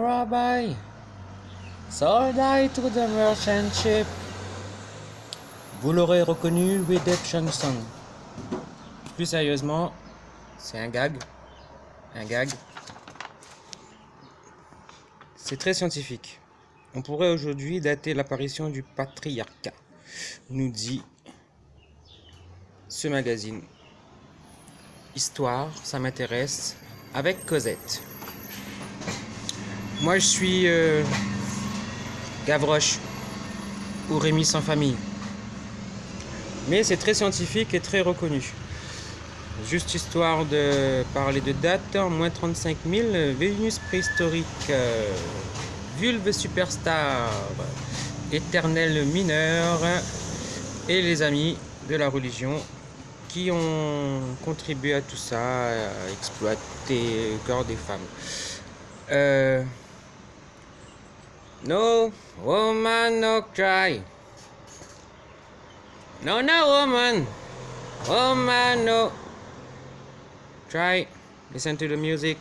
Rabbi. To the. Vous l'aurez reconnu, Redemption Song. Plus sérieusement, c'est un gag. Un gag. C'est très scientifique. On pourrait aujourd'hui dater l'apparition du patriarcat, nous dit ce magazine. Histoire, ça m'intéresse, avec Cosette. Moi, je suis euh, Gavroche ou Rémi sans famille. Mais c'est très scientifique et très reconnu. Juste histoire de parler de date, moins 35 000, Vénus préhistorique, euh, vulve superstar, éternel mineur et les amis de la religion qui ont contribué à tout ça, à exploiter le corps des femmes. Euh, no woman no cry. No no woman. Woman no. Try. Listen to the music.